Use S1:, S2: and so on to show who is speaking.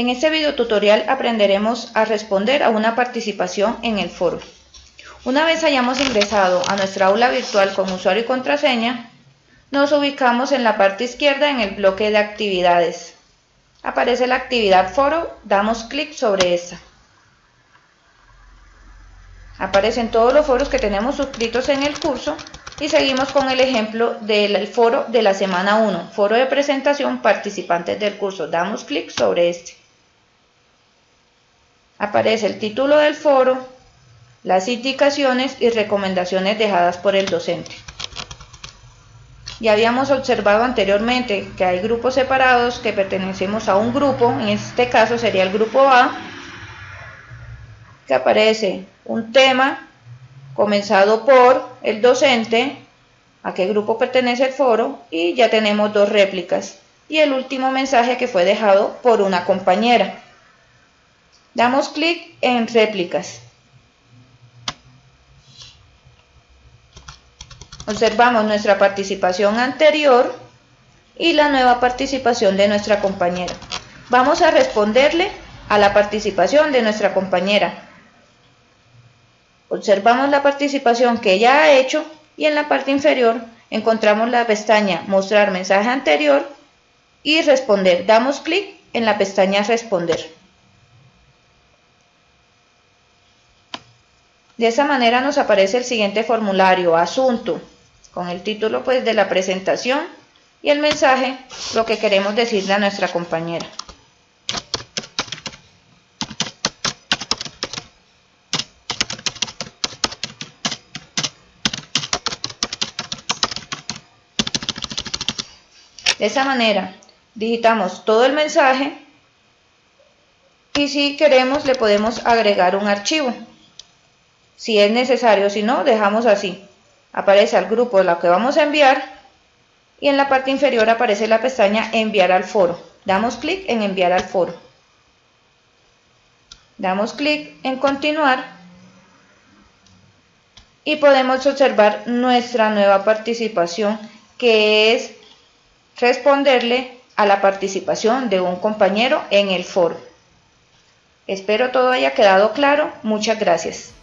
S1: En este video tutorial aprenderemos a responder a una participación en el foro. Una vez hayamos ingresado a nuestra aula virtual con usuario y contraseña, nos ubicamos en la parte izquierda en el bloque de actividades. Aparece la actividad foro, damos clic sobre esta. Aparecen todos los foros que tenemos suscritos en el curso y seguimos con el ejemplo del foro de la semana 1, foro de presentación participantes del curso. Damos clic sobre este. Aparece el título del foro, las indicaciones y recomendaciones dejadas por el docente. Ya habíamos observado anteriormente que hay grupos separados que pertenecemos a un grupo, en este caso sería el grupo A, que aparece un tema comenzado por el docente, a qué grupo pertenece el foro, y ya tenemos dos réplicas. Y el último mensaje que fue dejado por una compañera. Damos clic en réplicas. Observamos nuestra participación anterior y la nueva participación de nuestra compañera. Vamos a responderle a la participación de nuestra compañera. Observamos la participación que ella ha hecho y en la parte inferior encontramos la pestaña Mostrar mensaje anterior y Responder. Damos clic en la pestaña Responder. De esa manera nos aparece el siguiente formulario, asunto, con el título pues de la presentación y el mensaje, lo que queremos decirle a nuestra compañera. De esa manera, digitamos todo el mensaje y si queremos le podemos agregar un archivo. Si es necesario, si no, dejamos así. Aparece al grupo de lo que vamos a enviar y en la parte inferior aparece la pestaña enviar al foro. Damos clic en enviar al foro. Damos clic en continuar y podemos observar nuestra nueva participación que es responderle a la participación de un compañero en el foro. Espero todo haya quedado claro. Muchas gracias.